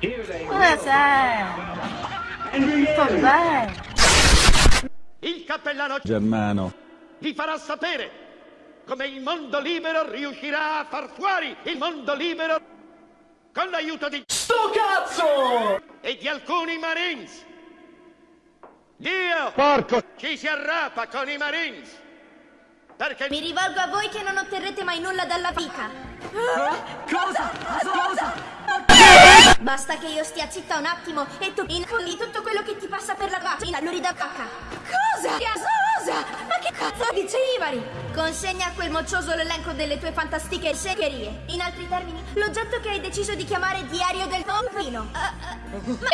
Com'è? Il cappellano Germano. vi farà sapere come il mondo libero riuscirà a far fuori il mondo libero con l'aiuto di Sto cazzo! e di alcuni Marines. Dio Porco! ci si arrapa con i Marines perché Mi rivolgo a voi che non otterrete mai nulla dalla vita. Cosa? Basta che io stia zitta un attimo e tu infolli tutto quello che ti passa per la vagina, luri da cacca. Cosa? Cosa? Ma che cazzo dice Ivari? Consegna a quel moccioso l'elenco delle tue fantastiche segherie. In altri termini, l'oggetto che hai deciso di chiamare diario del pompino.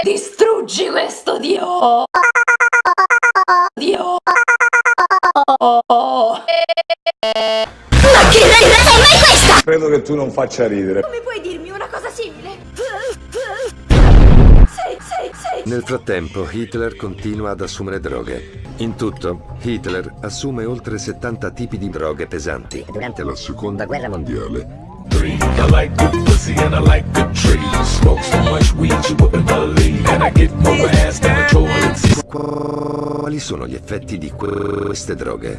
Distruggi questo dio! Dio! Ma che rendetta è mai questa? Credo che tu non faccia ridere. Come puoi dirmi una cosa simile? Nel frattempo, Hitler continua ad assumere droghe. In tutto, Hitler assume oltre 70 tipi di droghe pesanti. Durante la seconda guerra mondiale I like good pussy and I like good trees. Smoke so much weed you wouldn't believe. And I get more ass than a toilet. Quali sono gli effetti di queste droghe?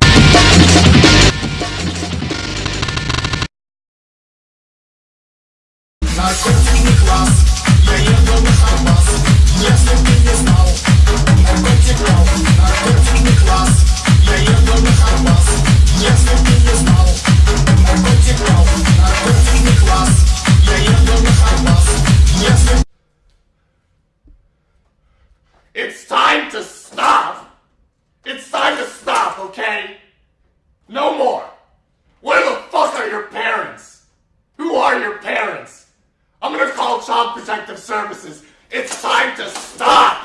It's time to stop! It's time to stop, okay? No more! Where the fuck are your parents? Who are your parents? I'm gonna call Child Protective Services. It's time to stop!